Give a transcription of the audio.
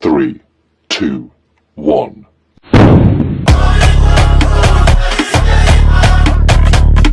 Three, two, one.